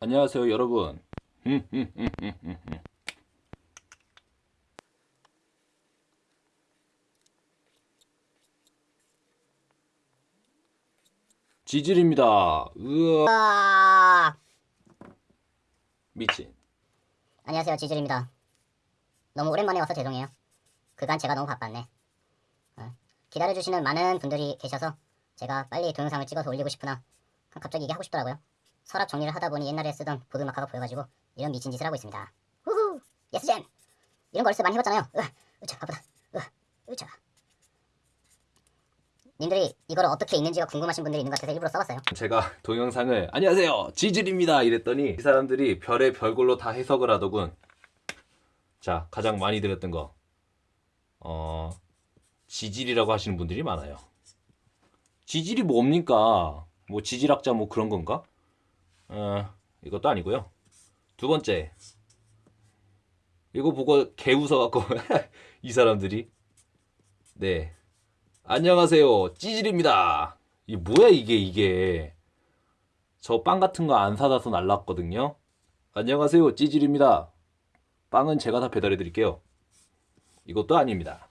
안녕하세요 여러분. 지질입니다. 으아 아... 미친. 안녕하세요 지질입니다. 너무 오랜만에 와서 죄송해요. 그간 제가 너무 바빴네. 어, 기다려주시는 많은 분들이 계셔서 제가 빨리 동영상을 찍어서 올리고 싶으나 갑자기 이게 하고 싶더라고요 서랍 정리를 하다 보니 옛날에 쓰던 보드마카가 보여가지고 이런 미친 짓을 하고 있습니다. 후후! 예스잼! 이런 거 어렸을 때 많이 해봤잖아요. 으아! 으차 바쁘다. 으아! 으차. 님들이 이걸 어떻게 읽는지가 궁금하신 분들이 있는 것 같아서 일부러 써봤어요. 제가 동영상을 안녕하세요! 지질입니다! 이랬더니 이 사람들이 별의 별걸로 다 해석을 하더군. 자 가장 많이 들었던 거. 어, 지질이라고 하시는 분들이 많아요. 지질이 뭡니까? 뭐 지질학자 뭐 그런 건가 어, 이것도 아니고요. 두 번째. 이거 보고 개 웃어갖고 이 사람들이. 네. 안녕하세요. 찌질입니다. 이 뭐야 이게 이게. 저 빵 같은 거 안 사다서 날랐거든요. 안녕하세요. 찌질입니다. 빵은 제가 다 배달해 드릴게요. 이것도 아닙니다.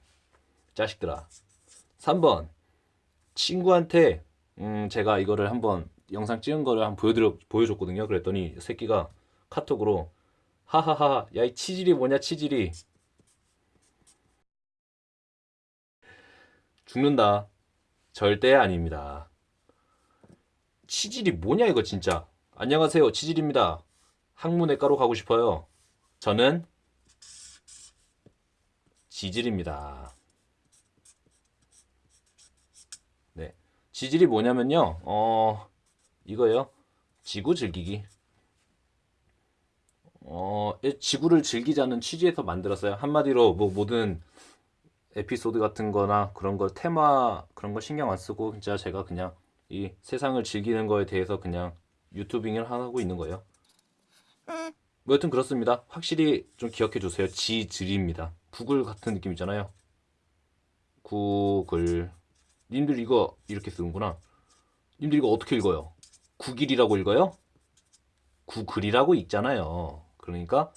자식들아. 3번. 친구한테 음 제가 이거를 한번 영상 찍은 거를 한번 보여드려 보여줬거든요 그랬더니 새끼가 카톡으로 하하하 야 이 치질이 뭐냐 치질이 죽는다. 절대 아닙니다. 치질이 뭐냐 이거 진짜. 안녕하세요. 치질입니다. 학문외과로 가고 싶어요. 저는 지질입니다. 네. 지질이 뭐냐면요. 어, 이거요. 지구 즐기기. 어, 지구를 즐기자는 취지에서 만들었어요. 한마디로 뭐 모든 에피소드 같은 거나 그런 걸 테마 그런 거 신경 안 쓰고 진짜 제가 그냥 이 세상을 즐기는 거에 대해서 그냥 유튜빙을 하고 있는 거예요. 뭐 여튼 그렇습니다. 확실히 좀 기억해 주세요. 지질입니다. 구글 같은 느낌이잖아요. 구글. 님들 이거 이렇게 쓰는구나. 님들 이거 어떻게 읽어요? 구길이라고 읽어요? 구글이라고 읽잖아요. 그러니까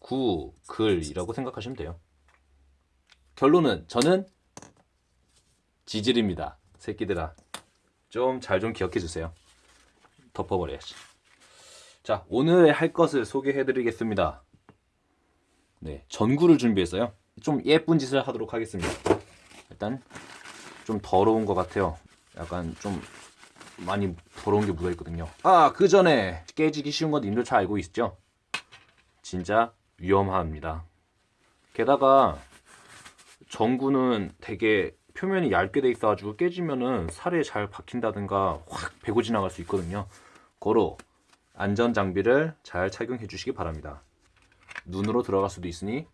구글이라고 생각하시면 돼요. 결론은 저는 지질입니다. 새끼들아. 좀 잘좀 기억해 주세요. 덮어버려야지. 자, 오늘 할 것을 소개해 드리겠습니다. 네, 전구를 준비했어요. 좀 예쁜 짓을 하도록 하겠습니다. 일단 좀 더러운 것 같아요. 약간 좀 많이 더러운 게 묻어 있거든요. 아, 그 전에 깨지기 쉬운 건 님들 잘 알고 있죠? 진짜 위험합니다. 게다가 전구는 되게 표면이 얇게 돼 있어가지고 깨지면은 살에 잘 박힌다든가 확 베고 지나갈 수 있거든요. 고로 안전 장비를 잘 착용해 주시기 바랍니다. 눈으로 들어갈 수도 있으니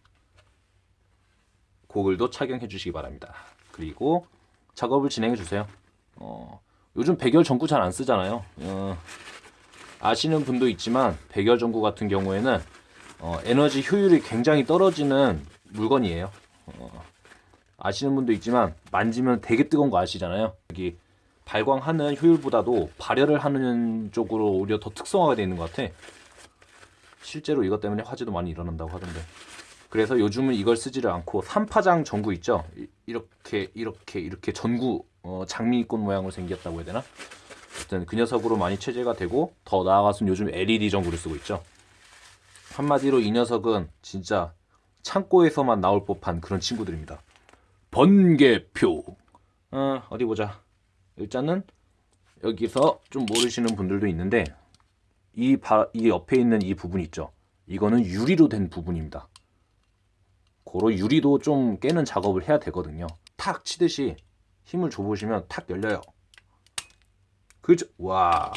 고글도 착용해 주시기 바랍니다. 그리고 작업을 진행해 주세요. 어, 요즘 백열 전구 잘 안 쓰잖아요. 어, 아시는 분도 있지만 백열 전구 같은 경우에는 어, 에너지 효율이 굉장히 떨어지는 물건이에요. 어, 아시는 분도 있지만 만지면 되게 뜨거운 거 아시잖아요. 여기 발광하는 효율보다도 발열을 하는 쪽으로 오히려 더 특성화가 되어 있는 것 같아. 실제로 이것 때문에 화재도 많이 일어난다고 하던데. 그래서 요즘은 이걸 쓰지를 않고 삼파장 전구 있죠. 이렇게 이렇게 이렇게 전구 어, 장미꽃 모양으로 생겼다고 해야 되나? 어쨌든 그 녀석으로 많이 체제가 되고 더 나아가서는 요즘 LED 전구를 쓰고 있죠. 한마디로 이 녀석은 진짜 창고에서만 나올 법한 그런 친구들입니다. 번개표. 어, 어디 보자. 일단은 여기서 좀 모르시는 분들도 있는데 이, 바, 이 옆에 있는 이 부분 있죠. 이거는 유리로 된 부분입니다. 고로 유리도 좀 깨는 작업을 해야 되거든요. 탁 치듯이 힘을 줘보시면 탁 열려요. 그죠? 와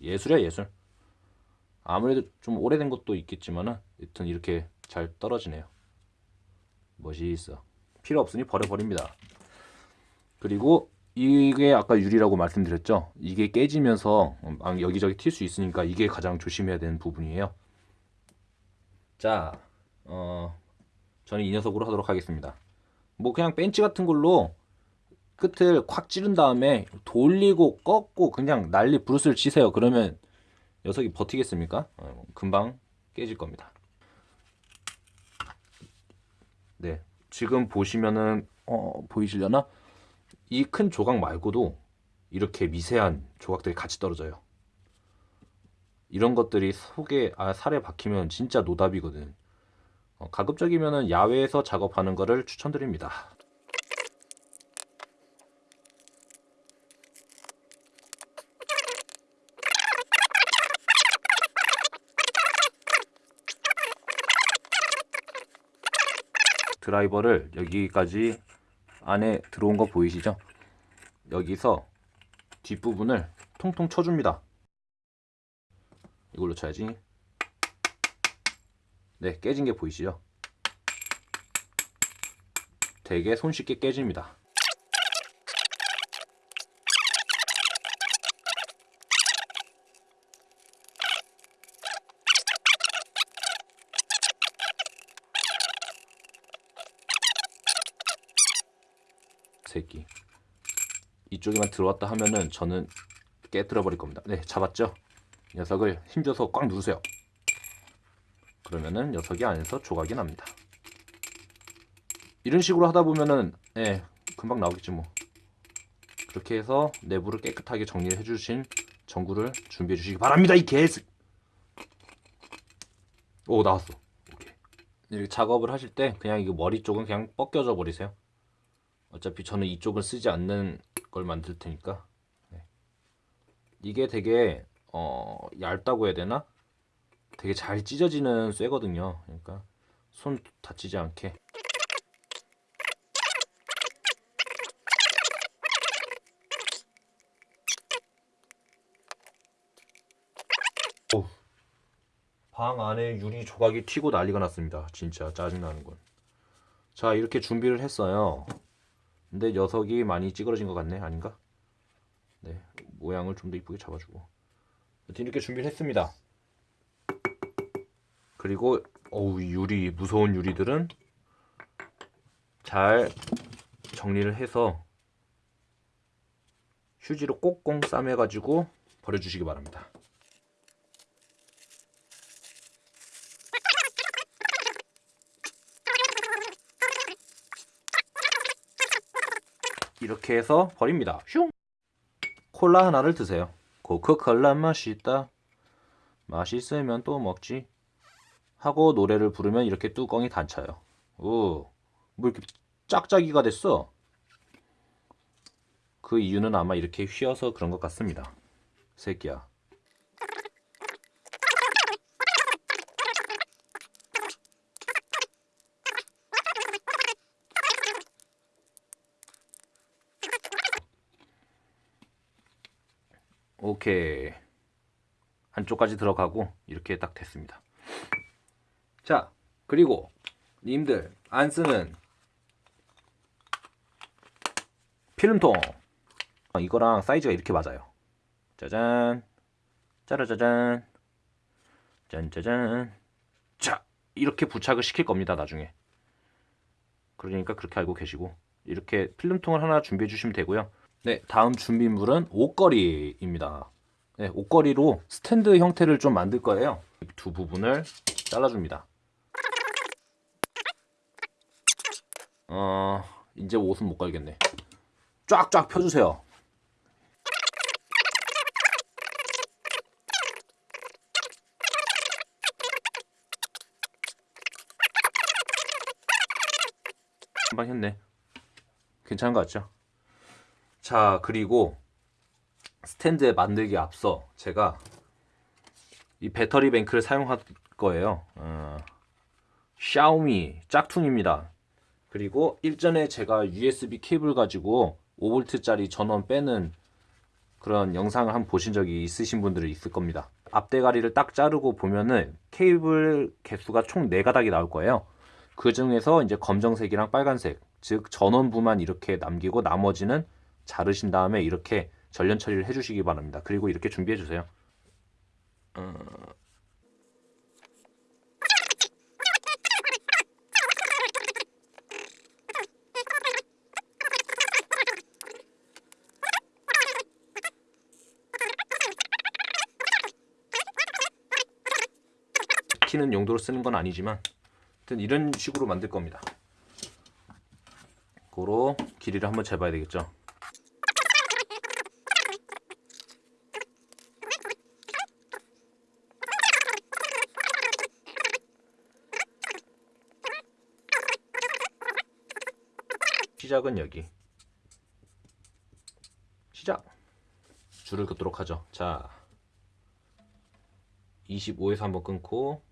예술이야 예술. 아무래도 좀 오래된 것도 있겠지만은 여튼 이렇게 잘 떨어지네요. 멋있어. 필요 없으니 버려버립니다. 그리고 이게 아까 유리라고 말씀드렸죠. 이게 깨지면서 여기저기 튈 수 있으니까 이게 가장 조심해야 되는 부분이에요. 자, 어, 저는 이 녀석으로 하도록 하겠습니다. 뭐 그냥 벤치 같은 걸로 끝을 콱 찌른 다음에 돌리고 꺾고 그냥 난리 브루스를 치세요. 그러면 녀석이 버티겠습니까? 어, 금방 깨질 겁니다. 네, 지금 보시면은 어, 보이시려나? 이 큰 조각 말고도 이렇게 미세한 조각들이 같이 떨어져요. 이런 것들이 속에 아, 살에 박히면 진짜 노답이거든. 어, 가급적이면은 야외에서 작업하는 거를 추천드립니다. 드라이버를 여기까지 안에 들어온 거 보이시죠? 여기서 뒷부분을 통통 쳐줍니다. 이걸로 쳐야지. 네, 깨진 게 보이시죠? 되게 손쉽게 깨집니다. 새끼. 이쪽에만 들어왔다 하면은 저는 깨뜨려 버릴 겁니다. 네, 잡았죠? 녀석을 힘줘서 꽉 누르세요. 그러면은 녀석이 안에서 조각이 납니다. 이런 식으로 하다 보면은 예, 금방 나오겠지 뭐. 그렇게 해서 내부를 깨끗하게 정리를 해주신 전구를 준비해 주시기 바랍니다. 이 개스. 오 나왔어. 이렇게 작업을 하실 때 그냥 이거 머리 쪽은 그냥 벗겨져 버리세요. 어차피 저는 이쪽은 쓰지 않는 걸 만들 테니까. 네. 이게 되게 어, 얇다고 해야 되나? 되게 잘 찢어지는 쇠거든요. 그러니까 손 다치지 않게. 오. 방 안에 유리 조각이 튀고 난리가 났습니다. 진짜 짜증나는 건. 자, 이렇게 준비를 했어요. 근데 녀석이 많이 찌그러진 것 같네. 아닌가? 네. 모양을 좀 더 이쁘게 잡아주고. 이렇게 준비를 했습니다. 그리고 어우 이 유리 무서운 유리들은 잘 정리를 해서 휴지로 꼭꼭 싸매 가지고 버려주시기 바랍니다. 이렇게 해서 버립니다. 슝! 콜라 하나를 드세요. 코카콜라 맛있다. 맛있으면 또 먹지. 하고 노래를 부르면 이렇게 뚜껑이 닫혀요. 오, 뭐 이렇게 짝짝이가 됐어? 그 이유는 아마 이렇게 휘어서 그런 것 같습니다. 새끼야. 오케이. 한쪽까지 들어가고 이렇게 딱 됐습니다. 자, 그리고 님들 안 쓰는 필름통 어, 이거랑 사이즈가 이렇게 맞아요. 짜잔, 짜라짜잔, 짠짜잔. 자, 이렇게 부착을 시킬 겁니다. 나중에. 그러니까 그렇게 알고 계시고 이렇게 필름통을 하나 준비해 주시면 되고요. 네, 다음 준비물은 옷걸이입니다. 네, 옷걸이로 스탠드 형태를 좀 만들 거예요. 두 부분을 잘라줍니다. 어, 이제 옷은 못 걸겠네. 쫙쫙 펴주세요. 한방 했네. 괜찮은 것 같죠? 자, 그리고 스탠드에 만들기 앞서 제가 이 배터리 뱅크를 사용할 거예요. 어, 샤오미 짝퉁입니다. 그리고 일전에 제가 USB 케이블 가지고 5V짜리 전원 빼는 그런 영상을 한번 보신 적이 있으신 분들이 있을 겁니다. 앞대가리를 딱 자르고 보면은 케이블 개수가 총 4가닥이 나올 거예요. 그 중에서 이제 검정색이랑 빨간색, 즉 전원부만 이렇게 남기고 나머지는 자르신 다음에 이렇게 전련 처리를 해주시기 바랍니다. 그리고 이렇게 준비해 주세요. 어... 익히는 용도로 쓰는 건 아니지만 하여튼 이런 식으로 만들 겁니다. 고로 길이를 한번 재봐야 되겠죠. 시작은 여기. 시작. 줄을 긋도록 하죠. 자, 25에서 한번 끊고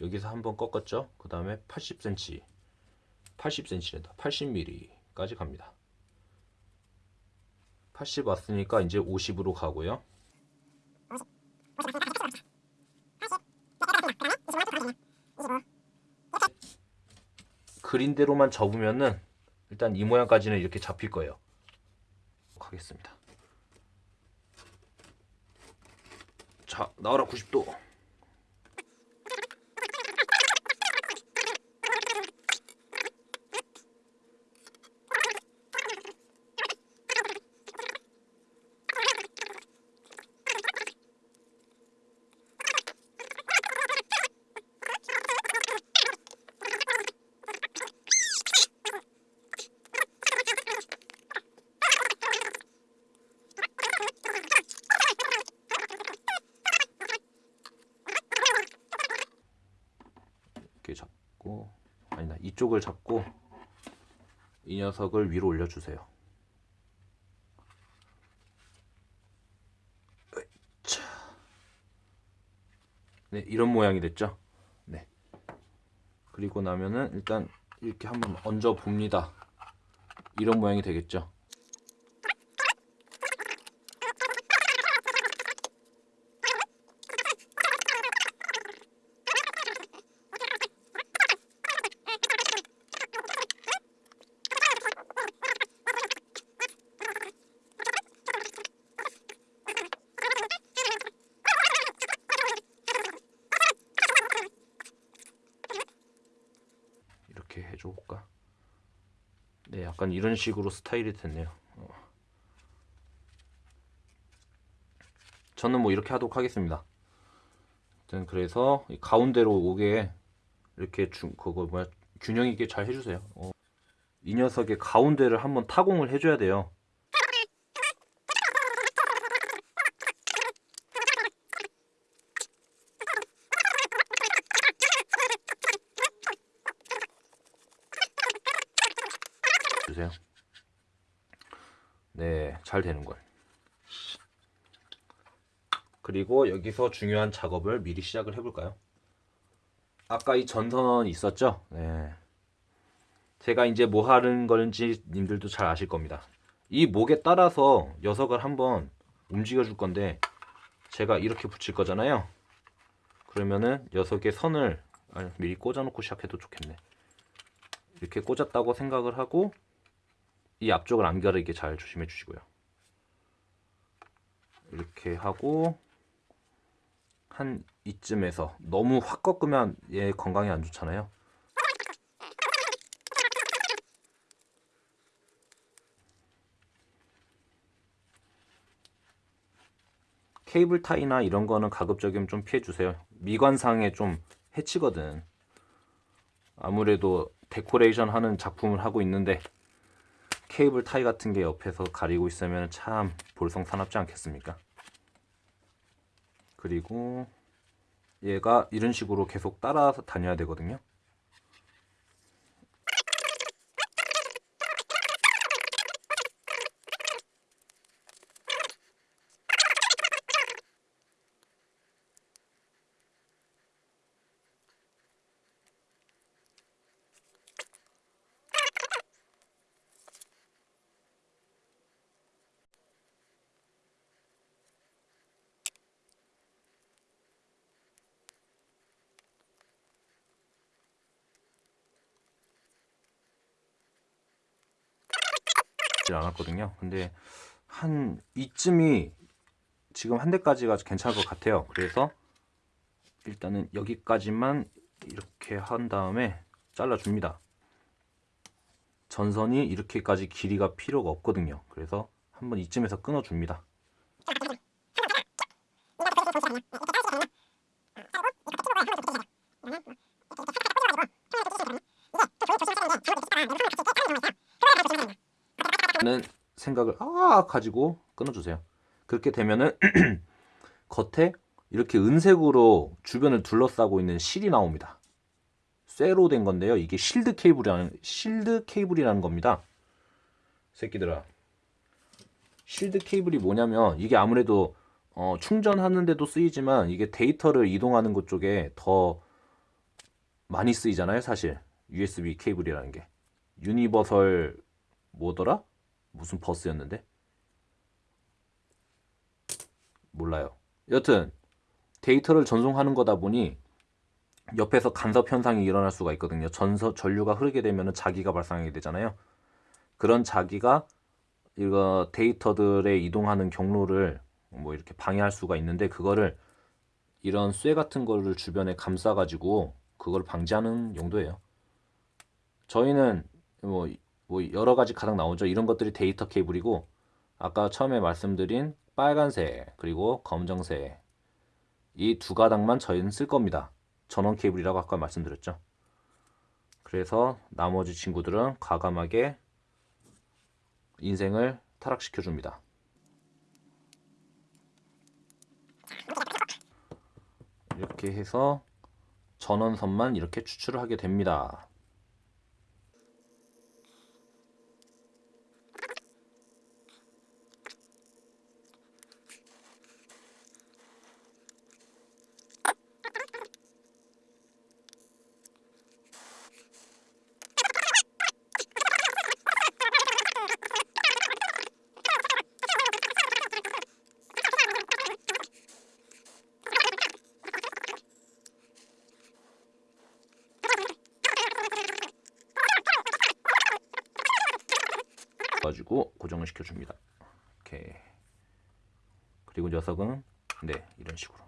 여기서 한번 꺾었죠. 그 다음에 80cm, 80cm랜다. 80mm까지 갑니다. 80 왔으니까 이제 50으로 가고요. 그린대로만 접으면은 일단 이 모양까지는 이렇게 잡힐 거예요. 하겠습니다. 자, 나와라 90도. 이쪽을 잡고 이 녀석을 위로 올려주세요. 네 이런 모양이 됐죠. 네 그리고 나면은 일단 이렇게 한번 얹어 봅니다. 이런 모양이 되겠죠. 이렇게 해줘볼까? 네, 약간 이런 식으로 스타일이 됐네요. 어. 저는 뭐 이렇게 하도록 하겠습니다. 일단 그래서 이 가운데로 오게 이렇게 중 그거 뭐야 균형 있게 잘 해주세요. 어. 이 녀석의 가운데를 한번 타공을 해줘야 돼요. 잘 되는 걸. 그리고 여기서 중요한 작업을 미리 시작을 해볼까요? 아까 이 전선 있었죠? 네. 제가 이제 뭐 하는 건지 님들도 잘 아실 겁니다. 이 목에 따라서 녀석을 한번 움직여 줄 건데 제가 이렇게 붙일 거잖아요. 그러면은 녀석의 선을 아니, 미리 꽂아놓고 시작해도 좋겠네. 이렇게 꽂았다고 생각을 하고 이 앞쪽을 안 가리게 잘 조심해 주시고요. 이렇게 하고 한 이쯤에서 너무 확 꺾으면 얘 건강에 안 좋잖아요. 케이블 타이나 이런 거는 가급적이면 좀 피해 주세요. 미관상에 좀 해치거든. 아무래도 데코레이션 하는 작품을 하고 있는데 케이블 타이 같은 게 옆에서 가리고 있으면 참 볼성 사납지 않겠습니까? 그리고 얘가 이런 식으로 계속 따라서 다녀야 되거든요. 질 않았거든요. 근데 한 이쯤이 지금 한 대까지가 괜찮을 것 같아요. 그래서 일단은 여기까지만 이렇게 한 다음에 잘라줍니다. 전선이 이렇게까지 길이가 필요가 없거든요. 그래서 한번 이쯤에서 끊어줍니다. 는 생각을 아 가지고 끊어주세요. 그렇게 되면은 겉에 이렇게 은색으로 주변을 둘러싸고 있는 실이 나옵니다. 쇠로 된 건데요. 이게 실드 케이블이라는 실드 케이블이라는 겁니다. 새끼들아. 실드 케이블이 뭐냐면 이게 아무래도 어, 충전하는데도 쓰이지만 이게 데이터를 이동하는 것 쪽에 더 많이 쓰이잖아요, 사실. USB 케이블이라는 게. 유니버설 뭐더라? 무슨 버스였는데? 몰라요. 여튼 데이터를 전송하는 거다 보니 옆에서 간섭 현상이 일어날 수가 있거든요. 전서 전류가 흐르게 되면은 자기가 발생하게 되잖아요. 그런 자기가 이거 데이터들의 이동하는 경로를 뭐 이렇게 방해할 수가 있는데 그거를 이런 쇠 같은 거를 주변에 감싸 가지고 그걸 방지하는 용도예요. 저희는 뭐, 뭐 여러 가지 가장 나오죠. 이런 것들이 데이터 케이블이고 아까 처음에 말씀드린 빨간색 그리고 검정색 이 두 가닥만 저희는 쓸 겁니다. 전원 케이블이라고 아까 말씀드렸죠. 그래서 나머지 친구들은 과감하게 인생을 타락시켜 줍니다. 이렇게 해서 전원선만 이렇게 추출을 하게 됩니다. 가지고 고정을 시켜줍니다. 이렇게 그리고 녀석은 네 이런 식으로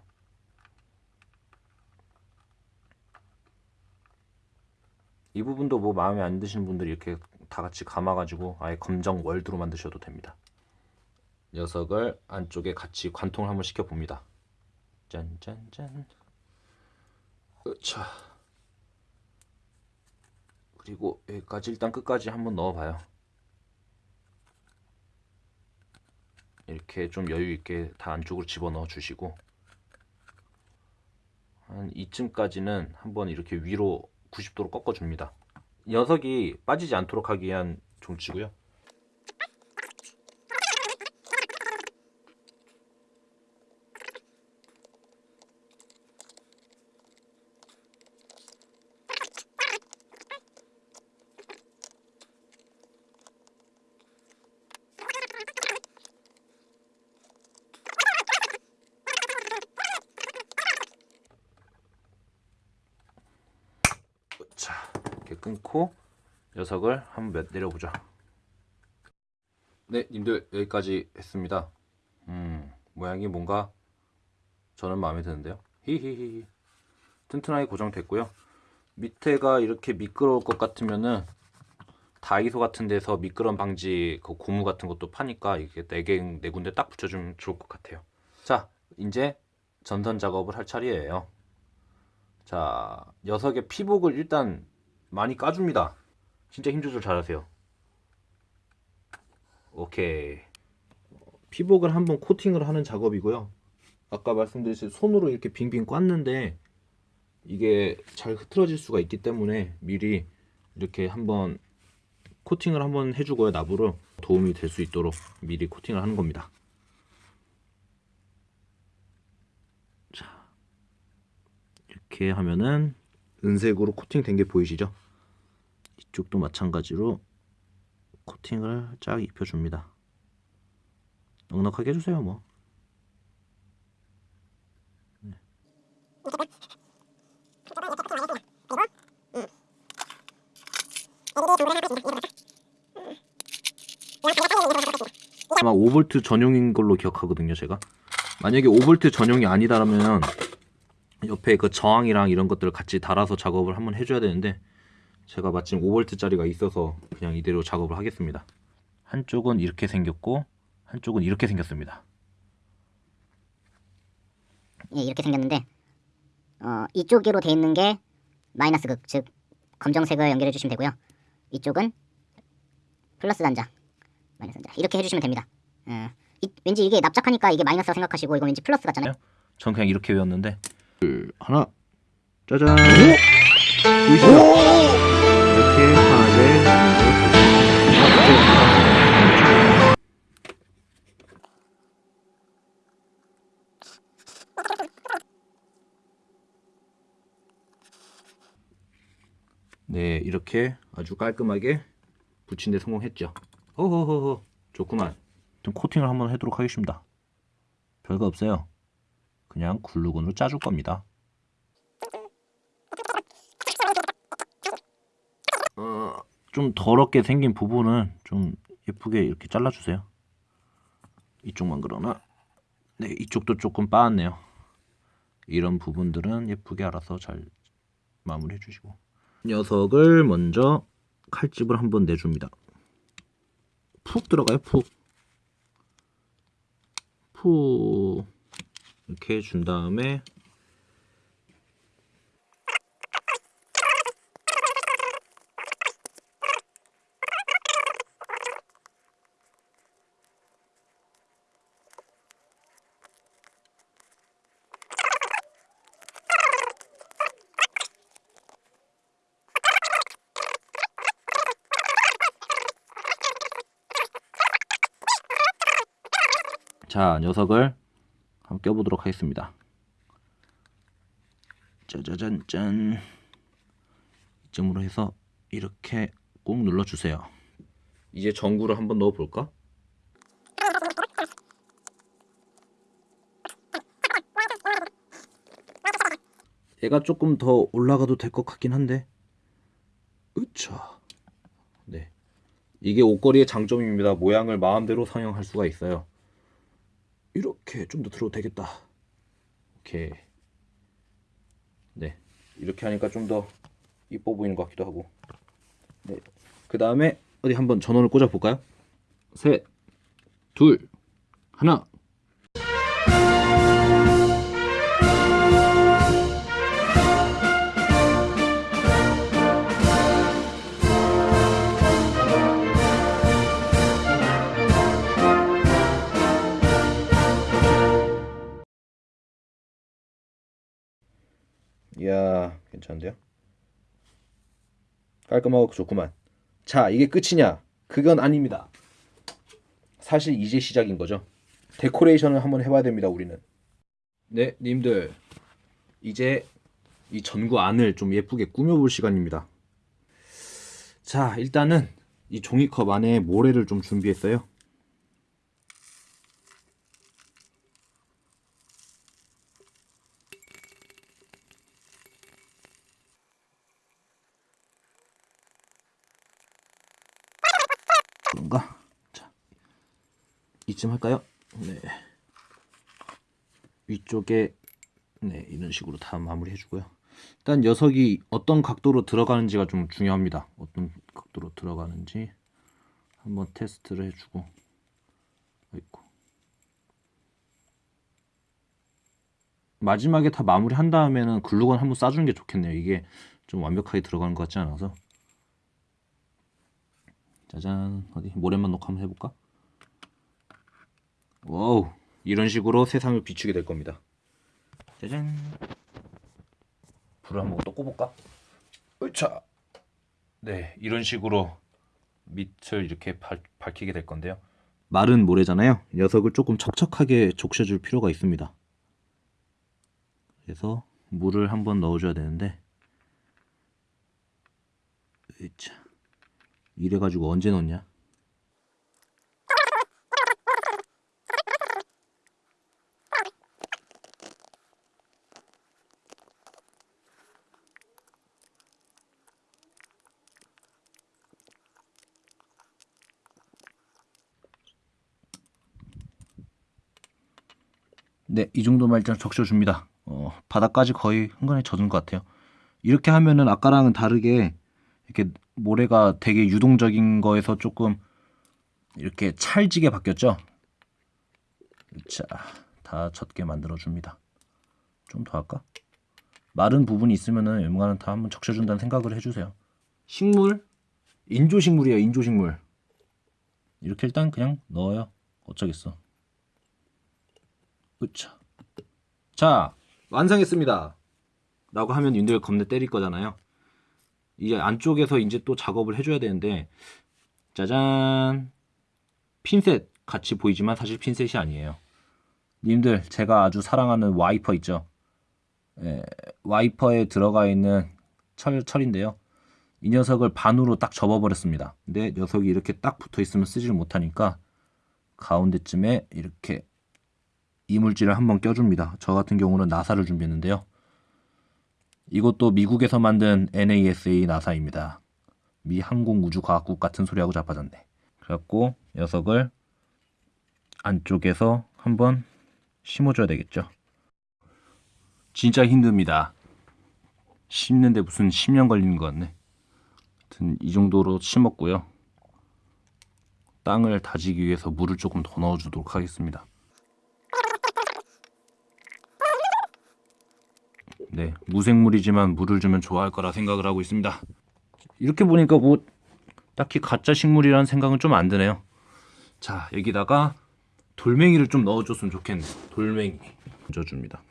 이 부분도 뭐 마음에 안 드시는 분들이 이렇게 다 같이 감아가지고 아예 검정 월드로 만드셔도 됩니다. 녀석을 안쪽에 같이 관통을 한번 시켜 봅니다. 짠짠짠. 자 그리고 여기까지 일단 끝까지 한번 넣어봐요. 이렇게 좀 여유 있게 다 안쪽으로 집어넣어 주시고 한 이쯤까지는 한번 이렇게 위로 90도로 꺾어 줍니다. 녀석이 빠지지 않도록 하기 위한 종치고요. 자, 이렇게 끊고 녀석을 한번 몇 내려보자. 네, 님들 여기까지 했습니다. 음, 모양이 뭔가 저는 마음에 드는데요. 히히히. 튼튼하게 고정됐고요. 밑에가 이렇게 미끄러울 것 같으면은 다이소 같은 데서 미끄럼 방지 그 고무 같은 것도 파니까 이게 네개네 군데 딱 붙여주면 좋을 것 같아요. 자, 이제 전선 작업을 할 차례예요. 자, 녀석의 피복을 일단 많이 까줍니다. 진짜 힘 조절 잘하세요. 오케이. 피복을 한번 코팅을 하는 작업이고요. 아까 말씀드린 손으로 이렇게 빙빙 꽂는데 이게 잘 흐트러질 수가 있기 때문에 미리 이렇게 한번 코팅을 한번 해주고요. 나부로 도움이 될 수 있도록 미리 코팅을 하는 겁니다. 이렇게 하면은 은색으로 코팅된 게 보이시죠? 이쪽도 마찬가지로 코팅을 쫙 입혀줍니다. 넉넉하게 해주세요, 뭐. 네. 아마 5V 전용인 걸로 기억하거든요, 제가. 만약에 5V 전용이 아니다라면 옆에 그 저항이랑 이런 것들을 같이 달아서 작업을 한번 해줘야 되는데 제가 마침 5V짜리가 있어서 그냥 이대로 작업을 하겠습니다. 한쪽은 이렇게 생겼고 한쪽은 이렇게 생겼습니다. 예, 이렇게 생겼는데 어, 이쪽으로 돼 있는 게 마이너스 극, 즉 검정색을 연결해 주시면 되고요. 이쪽은 플러스 단자, 마이너스 단자 이렇게 해주시면 됩니다. 어, 이- 왠지 이게 납작하니까 이게 마이너스라 생각하시고 이건 왠지 플러스 같잖아요. 전 그냥 이렇게 외웠는데 하나 짜잔? 이렇게 하나의 네 이렇게 아주 깔끔하게 붙인 데 성공했죠. 호호호호 좋구만. 좀 코팅을 한번 하도록 하겠습니다. 별거 없어요. 그냥 글루건으로 짜줄 겁니다 어, 좀 더럽게 생긴 부분은 좀 예쁘게 이렇게 잘라주세요. 이쪽만 그러나? 네 이쪽도 조금 빠았네요. 이런 부분들은 예쁘게 알아서 잘 마무리해 주시고. 녀석을 먼저 칼집을 한번 내줍니다. 푹 들어가요, 푹. 푹. 이렇게 준 다음에 자 녀석을 한번 껴보도록 하겠습니다. 짜자잔 짠 이쯤으로 해서 이렇게 꾹 눌러주세요. 이제 전구를 한번 넣어볼까? 얘가 조금 더 올라가도 될 것 같긴 한데 으차 네 이게 옷걸이의 장점입니다 모양을 마음대로 상영할 수가 있어요 이렇게 좀 더 들어도 되겠다. 오케이. 네. 이렇게 하니까 좀 더 이뻐 보이는 것 같기도 하고. 네 그 다음에 어디 한번 전원을 꽂아 볼까요? 셋 둘 하나 괜찮은데요? 깔끔하고 좋구만. 자 이게 끝이냐? 그건 아닙니다. 사실 이제 시작인 거죠. 데코레이션을 한번 해봐야 됩니다 우리는. 네 님들. 이제 이 전구 안을 좀 예쁘게 꾸며볼 시간입니다. 자 일단은 이 종이컵 안에 모래를 좀 준비했어요 그런가? 자, 이쯤 할까요? 네. 위쪽에 네 이런 식으로 다 마무리 해 주고요. 일단 녀석이 어떤 각도로 들어가는지가 좀 중요합니다. 어떤 각도로 들어가는지 한번 테스트를 해주고 있고 마지막에 다 마무리 한 다음에는 글루건 한번 싸주는 게 좋겠네요. 이게 좀 완벽하게 들어가는 것 같지 않아서 짜잔 어디 모래만 놓고 한번 해볼까? 와우 이런 식으로 세상을 비추게 될 겁니다. 짜잔 불을 한번 또 꺼볼까? 으차 네 이런 식으로 밑을 이렇게 밝, 밝히게 될 건데요. 마른 모래잖아요. 녀석을 조금 척척하게 적셔줄 필요가 있습니다. 그래서 물을 한번 넣어줘야 되는데 으차 이래가지고 언제 넣냐? 네, 이 정도만 일단 적셔줍니다. 어, 바닥까지 거의 흥건히 젖은 것 같아요. 이렇게 하면은 아까랑은 다르게 이렇게 모래가 되게 유동적인 거에서 조금 이렇게 찰지게 바뀌었죠. 자, 다 젖게 만들어 줍니다. 좀 더 할까? 마른 부분이 있으면은 웬만하면 다 한번 적셔준다는 생각을 해주세요. 식물 인조식물이에요. 인조식물 이렇게 일단 그냥 넣어요. 어쩌겠어. 으차. 자 완성했습니다. 라고 하면 님들 겁내 때릴 거잖아요. 이제 안쪽에서 이제 또 작업을 해줘야 되는데 짜잔 핀셋 같이 보이지만 사실 핀셋이 아니에요. 님들 제가 아주 사랑하는 와이퍼 있죠. 예, 와이퍼에 들어가 있는 철, 철인데요. 이 녀석을 반으로 딱 접어버렸습니다. 근데 녀석이 이렇게 딱 붙어 있으면 쓰지를 못하니까 가운데쯤에 이렇게 이물질을 한번 껴줍니다. 저 같은 경우는 나사를 준비했는데요. 이것도 미국에서 만든 NASA 나사입니다. 미 항공우주과학국 같은 소리하고 자빠졌네. 그래갖고 녀석을 안쪽에서 한번 심어줘야 되겠죠. 진짜 힘듭니다. 심는데 무슨 10년 걸리는 것 같네. 하여튼 이 정도로 심었고요. 땅을 다지기 위해서 물을 조금 더 넣어주도록 하겠습니다. 네, 무생물이지만 물을 주면 좋아할 거라 생각을 하고 있습니다. 이렇게 보니까 뭐 딱히 가짜 식물이라는 생각은 좀 안 드네요. 자, 여기다가 돌멩이를 좀 넣어줬으면 좋겠네. 돌멩이 얹어줍니다.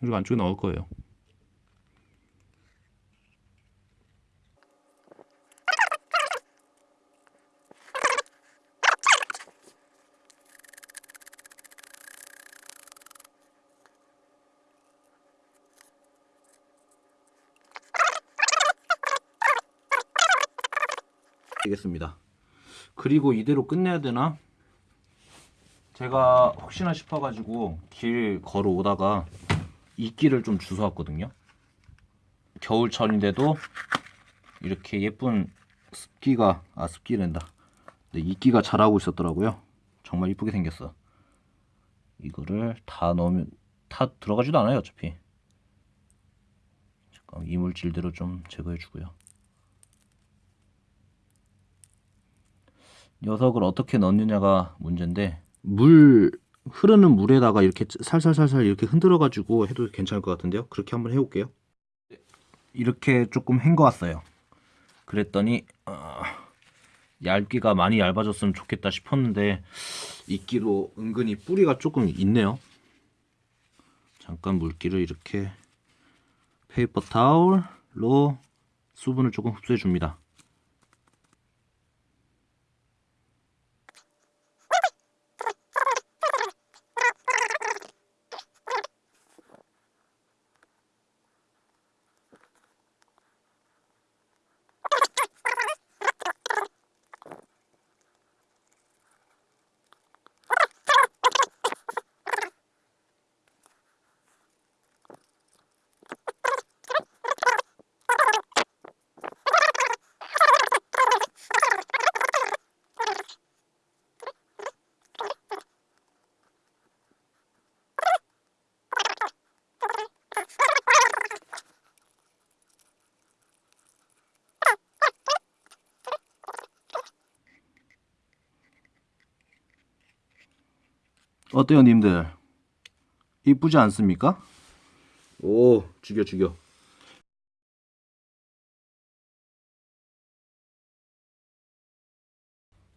그리고 안쪽에 넣을 거예요. 되겠습니다. 그리고 이대로 끝내야 되나? 제가 혹시나 싶어가지고 길 걸어오다가 이끼를 좀 주워왔거든요. 겨울철인데도 이렇게 예쁜 습기가 아 습기랜다. 네, 이끼가 자라고 있었더라고요. 정말 이쁘게 생겼어. 이거를 다 넣으면 다 들어가지도 않아요 어차피. 잠깐 이물질대로 좀 제거해 주고요. 녀석을 어떻게 넣느냐가 문제인데 물 흐르는 물에다가 이렇게 살살살살 이렇게 흔들어 가지고 해도 괜찮을 것 같은데요. 그렇게 한번 해볼게요. 이렇게 조금 헹궈왔어요. 그랬더니 어, 얇기가 많이 얇아졌으면 좋겠다 싶었는데 이끼도 은근히 뿌리가 조금 있네요. 잠깐 물기를 이렇게 페이퍼 타올로 수분을 조금 흡수해 줍니다. 어때요, 님들? 이쁘지 않습니까? 오, 죽여, 죽여.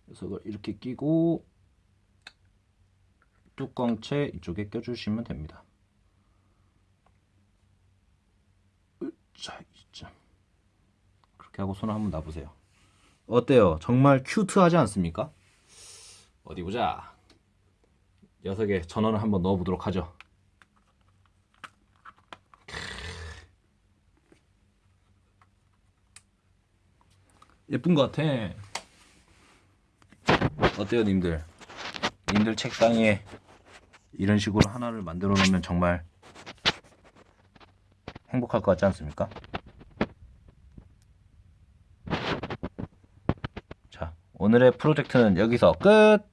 녀석을 이렇게 끼고 뚜껑채 이쪽에 껴주시면 됩니다. 자, 이점 그렇게 하고 손을 한번 놔보세요. 어때요? 정말 큐트하지 않습니까? 어디 보자. 녀석의 전원을 한번 넣어보도록 하죠. 예쁜 것 같아. 어때요, 님들? 님들 책상에 이런 식으로 하나를 만들어 놓으면 정말 행복할 것 같지 않습니까? 자, 오늘의 프로젝트는 여기서 끝!